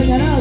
Sayonara.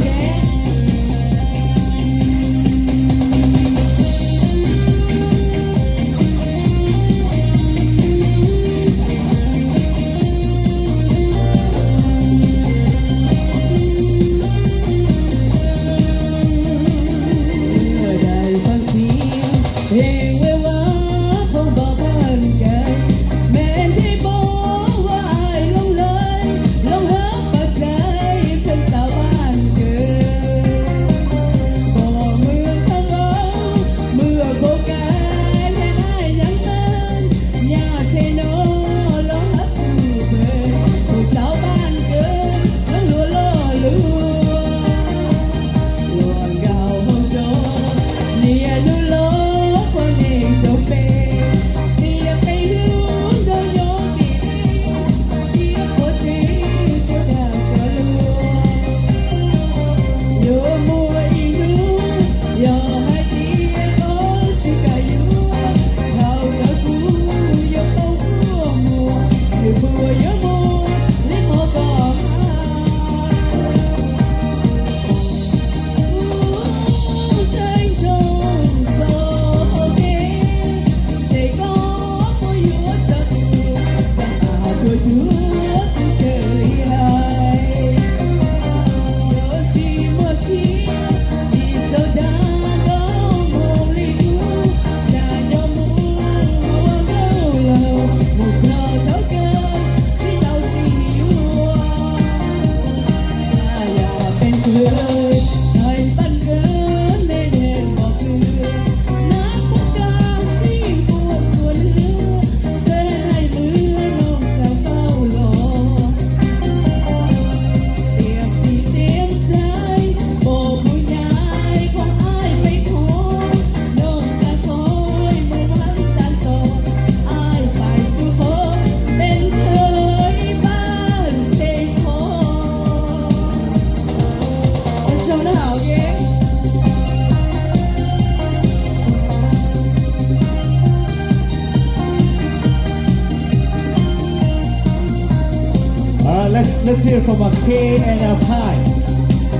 Let's hear from a K and a Pie.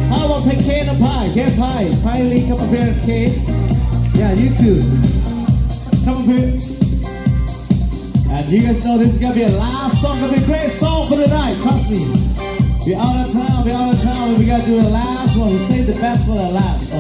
How about pick K and a Pie? And Pie. Pie Lee, come up here, K. Yeah, you too. Come up here. And you guys know this is gonna be a last song, gonna be a great song for the night, trust me. We're out of town, we're out of town, we gotta do the last one. We save the best for the last, alright?